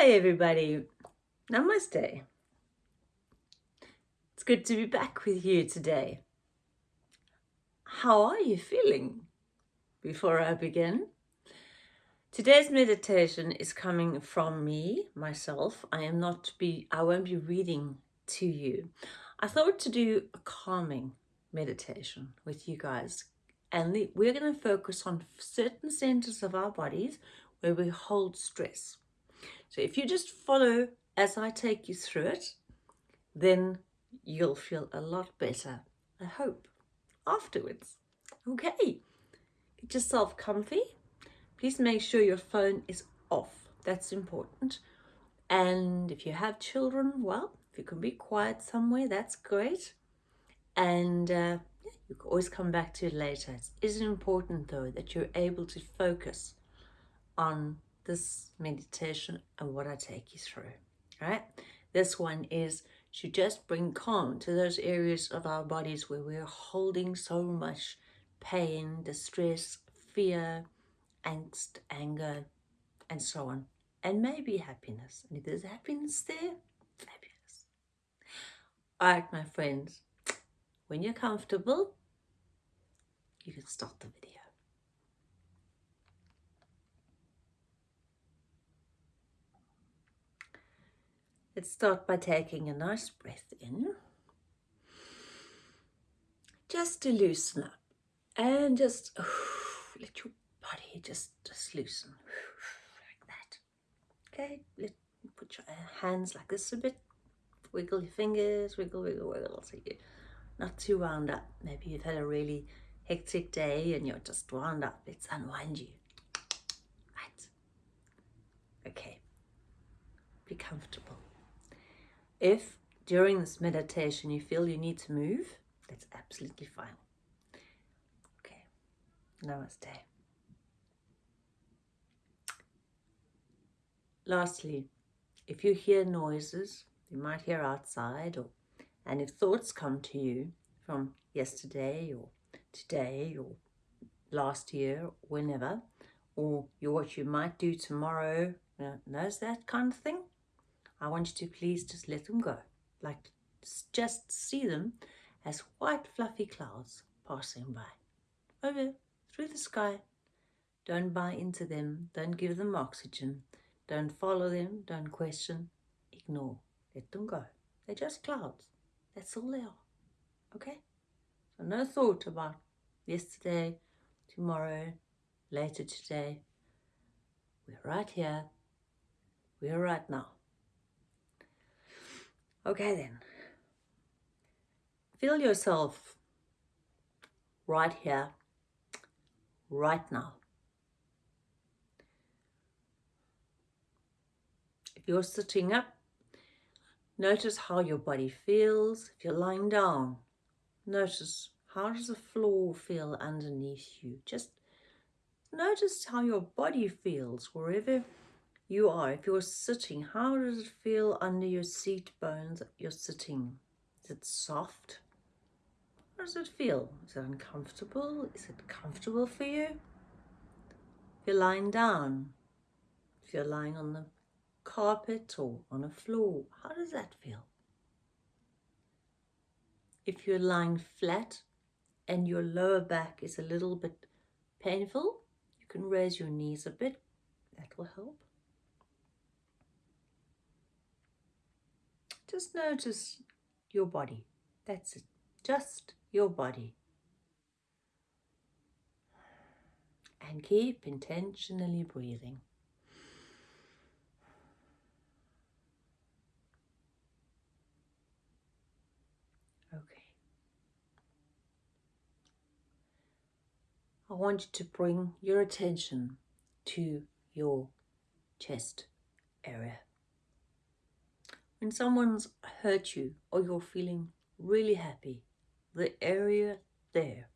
Hi everybody, Namaste. It's good to be back with you today. How are you feeling? Before I begin, today's meditation is coming from me, myself. I am not be, I won't be reading to you. I thought to do a calming meditation with you guys and we're going to focus on certain centers of our bodies where we hold stress. So if you just follow as I take you through it, then you'll feel a lot better, I hope, afterwards. Okay, get yourself comfy. Please make sure your phone is off. That's important. And if you have children, well, if you can be quiet somewhere, that's great. And uh, you can always come back to it later. It is important, though, that you're able to focus on this meditation and what I take you through, right? This one is to just bring calm to those areas of our bodies where we're holding so much pain, distress, fear, angst, anger, and so on. And maybe happiness. And if there's happiness there, fabulous. All right, my friends, when you're comfortable, you can start the video. Let's start by taking a nice breath in. Just to loosen up and just let your body just, just loosen like that. Okay, let put your hands like this a bit. Wiggle your fingers, wiggle, wiggle, wiggle. So you're not too wound up. Maybe you've had a really hectic day and you're just wound up. Let's unwind you. Right. Okay. Be comfortable. If during this meditation you feel you need to move, that's absolutely fine. Okay, namaste. Lastly, if you hear noises, you might hear outside, or and if thoughts come to you from yesterday or today or last year, whenever, or what you might do tomorrow, you know, knows that kind of thing, I want you to please just let them go. Like just see them as white fluffy clouds passing by. Over through the sky. Don't buy into them. Don't give them oxygen. Don't follow them. Don't question. Ignore. Let them go. They're just clouds. That's all they are. Okay? So no thought about yesterday, tomorrow, later today. We're right here. We're right now. Okay then. Feel yourself right here, right now. If you're sitting up, notice how your body feels. If you're lying down, notice how does the floor feel underneath you. Just notice how your body feels wherever you are. If you're sitting, how does it feel under your seat bones you're sitting? Is it soft? How does it feel? Is it uncomfortable? Is it comfortable for you? If you're lying down, if you're lying on the carpet or on a floor, how does that feel? If you're lying flat and your lower back is a little bit painful, you can raise your knees a bit. That will help. Just notice your body. That's it. Just your body. And keep intentionally breathing. Okay. I want you to bring your attention to your chest area. When someone's hurt you or you're feeling really happy, the area there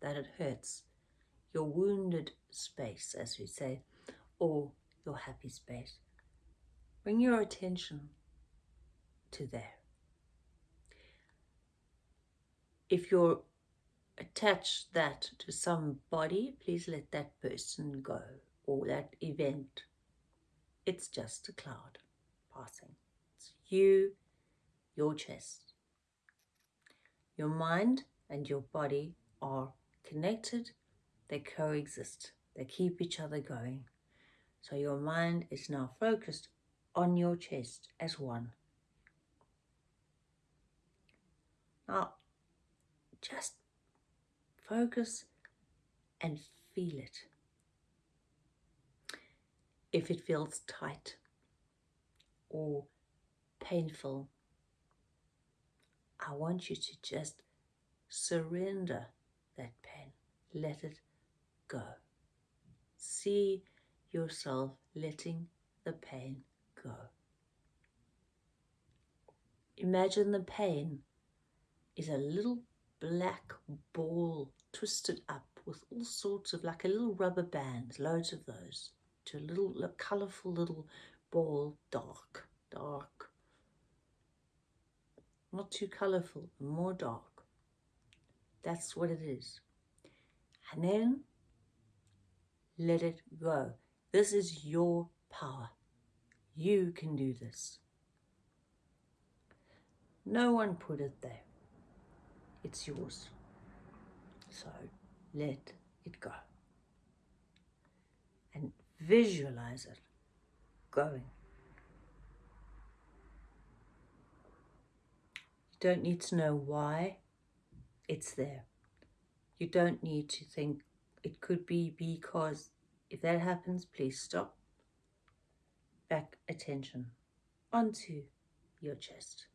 that it hurts, your wounded space, as we say, or your happy space, bring your attention to there. If you're attached that to somebody, please let that person go or that event it's just a cloud passing. You, your chest. Your mind and your body are connected, they coexist, they keep each other going. So your mind is now focused on your chest as one. Now, just focus and feel it. If it feels tight or painful, I want you to just surrender that pain. Let it go. See yourself letting the pain go. Imagine the pain is a little black ball twisted up with all sorts of like a little rubber band, loads of those, to a little a colourful little ball, dark, dark. Not too colourful, more dark. That's what it is. And then let it go. This is your power. You can do this. No one put it there. It's yours. So let it go. And visualize it going. Don't need to know why it's there. You don't need to think it could be because if that happens, please stop. Back attention onto your chest.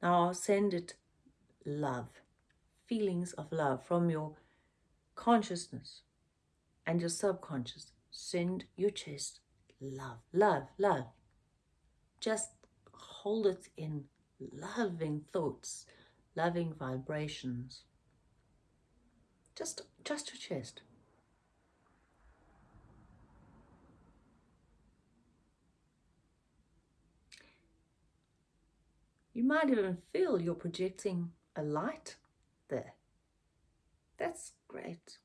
Now I'll send it love, feelings of love from your consciousness and your subconscious. Send your chest love, love, love. Just hold it in loving thoughts, loving vibrations. Just, just your chest. You might even feel you're projecting a light there. That's great.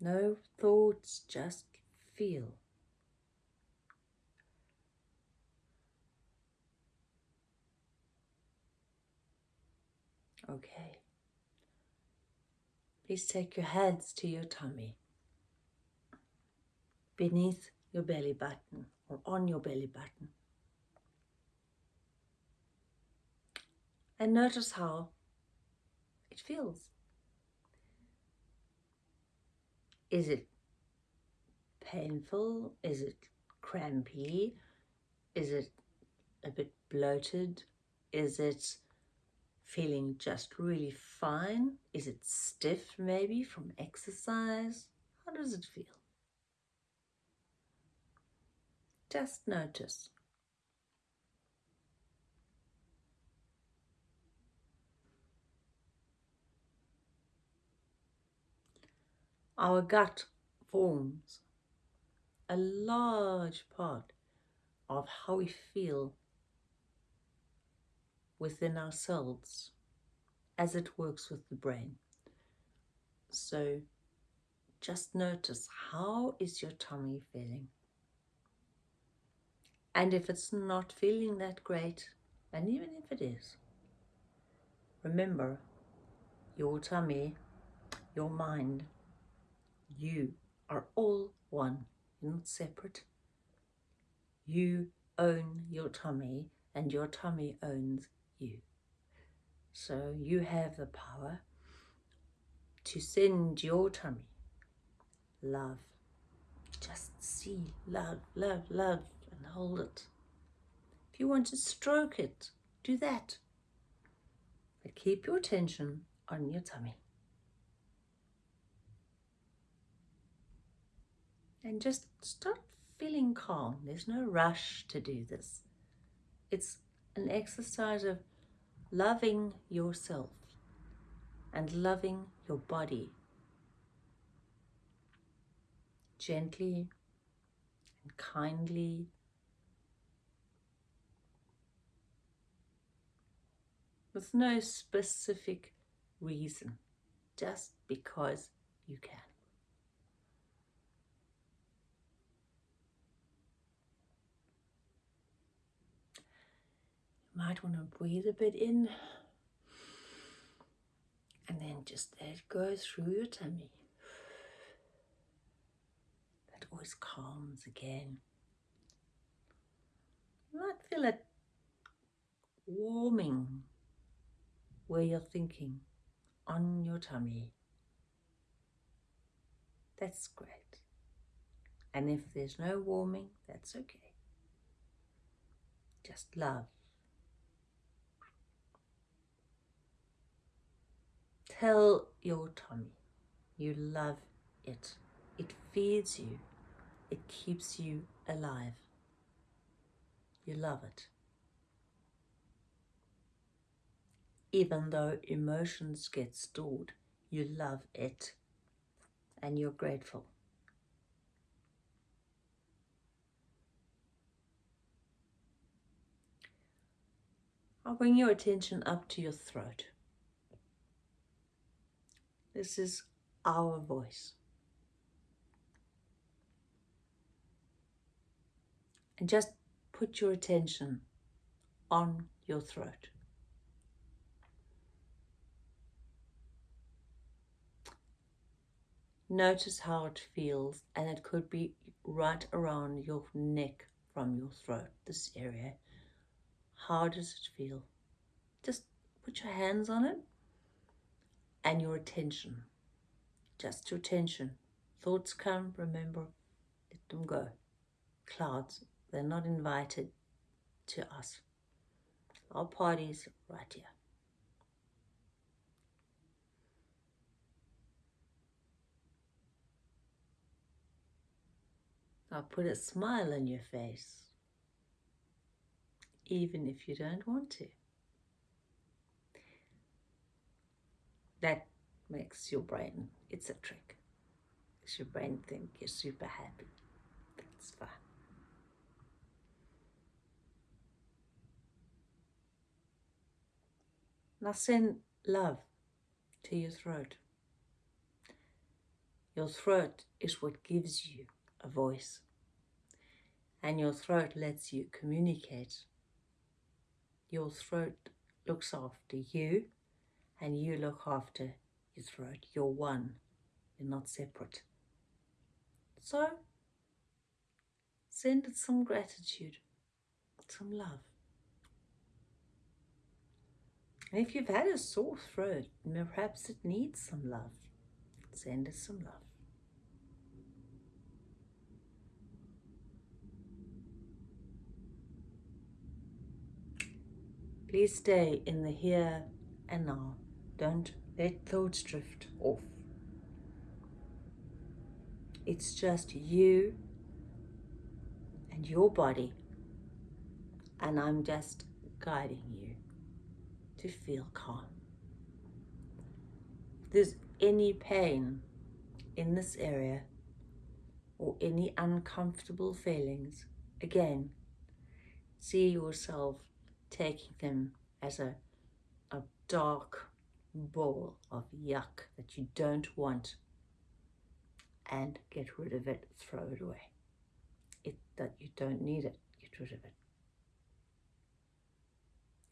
No thoughts, just feel. Okay. Please take your hands to your tummy. Beneath your belly button or on your belly button. And notice how it feels. Is it painful? Is it crampy? Is it a bit bloated? Is it feeling just really fine? Is it stiff maybe from exercise? How does it feel? Just notice. Our gut forms a large part of how we feel within ourselves as it works with the brain. So just notice how is your tummy feeling? And if it's not feeling that great, and even if it is, remember your tummy, your mind, you are all one, You're not separate. You own your tummy and your tummy owns you. So you have the power to send your tummy love. Just see love, love, love and hold it. If you want to stroke it, do that. But keep your attention on your tummy. And just start feeling calm. There's no rush to do this. It's an exercise of loving yourself and loving your body gently and kindly with no specific reason, just because you can. Might want to breathe a bit in and then just let it go through your tummy. That always calms again. You might feel it warming where you're thinking on your tummy. That's great. And if there's no warming, that's okay. Just love. Tell your tummy you love it. It feeds you. It keeps you alive. You love it. Even though emotions get stored, you love it and you're grateful. I'll bring your attention up to your throat. This is our voice. And just put your attention on your throat. Notice how it feels, and it could be right around your neck from your throat, this area. How does it feel? Just put your hands on it and your attention. Just your attention. Thoughts come, remember, let them go. Clouds, they're not invited to us. Our party's right here. Now put a smile on your face, even if you don't want to. That makes your brain, it's a trick. Makes your brain think you're super happy. That's fine. Now send love to your throat. Your throat is what gives you a voice. And your throat lets you communicate. Your throat looks after you and you look after your throat. You're one. You're not separate. So, send it some gratitude, some love. And if you've had a sore throat, perhaps it needs some love, send it some love. Please stay in the here and now. Don't let thoughts drift off. It's just you and your body, and I'm just guiding you to feel calm. If there's any pain in this area or any uncomfortable feelings, again, see yourself taking them as a, a dark ball of yuck that you don't want and get rid of it, throw it away. It, that you don't need it, get rid of it.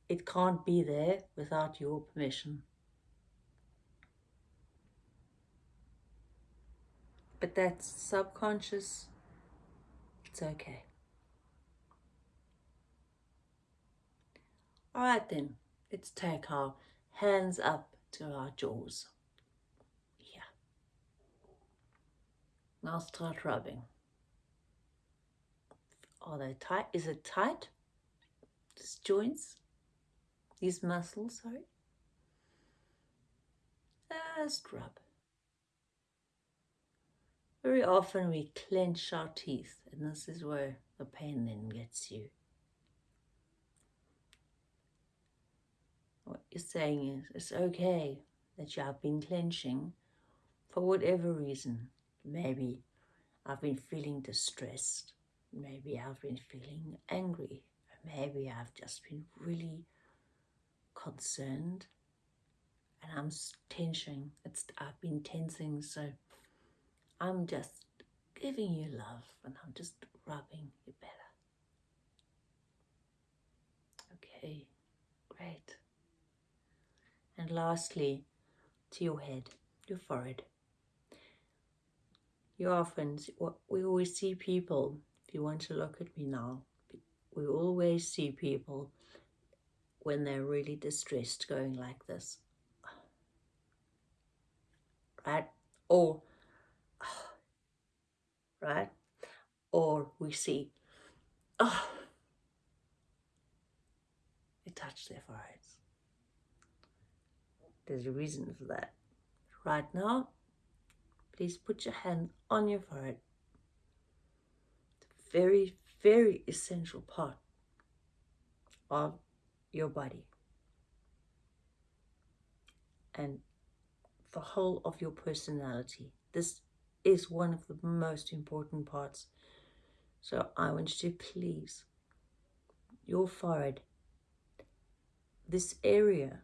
It can't be there without your permission. But that's subconscious, it's okay. All right then, let's take our hands up to our jaws. Yeah. Now start rubbing. Are they tight? Is it tight? These joints? These muscles, sorry? Just rub. Very often we clench our teeth and this is where the pain then gets you. What you're saying is it's okay that you have been clenching for whatever reason. Maybe I've been feeling distressed. Maybe I've been feeling angry. Maybe I've just been really concerned and I'm tensing. It's I've been tensing so I'm just giving you love and I'm just rubbing you better. Okay, great. And lastly, to your head, your forehead. You often, we always see people, if you want to look at me now, we always see people when they're really distressed going like this. Right? Or, right? Or we see, oh, they touch their foreheads. There's a reason for that. Right now, please put your hand on your forehead. A very, very essential part of your body and the whole of your personality. This is one of the most important parts. So I want you to please, your forehead, this area,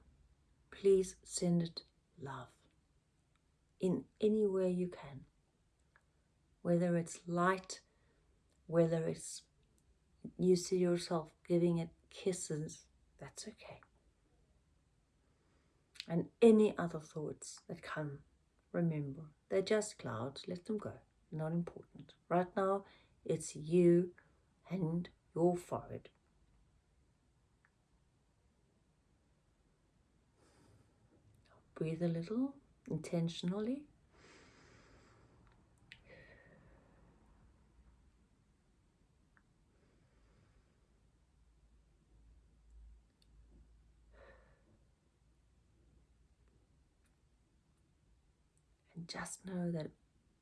please send it love in any way you can. Whether it's light, whether it's you see yourself giving it kisses, that's okay. And any other thoughts that come, remember, they're just clouds, let them go, not important. Right now, it's you and your forehead. Breathe a little intentionally. And just know that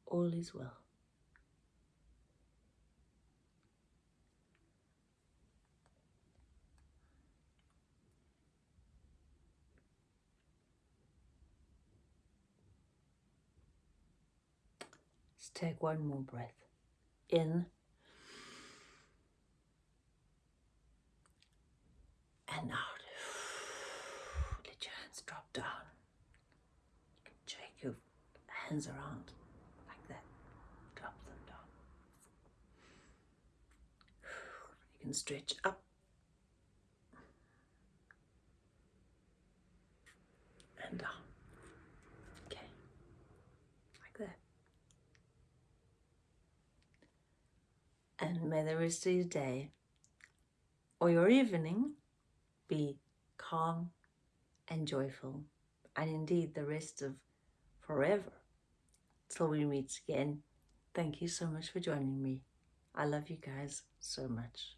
all is well. Take one more breath. In and out. Let your hands drop down. You can shake your hands around like that. Drop them down. You can stretch up and down. Rest of your day or your evening be calm and joyful, and indeed the rest of forever till we meet again. Thank you so much for joining me. I love you guys so much.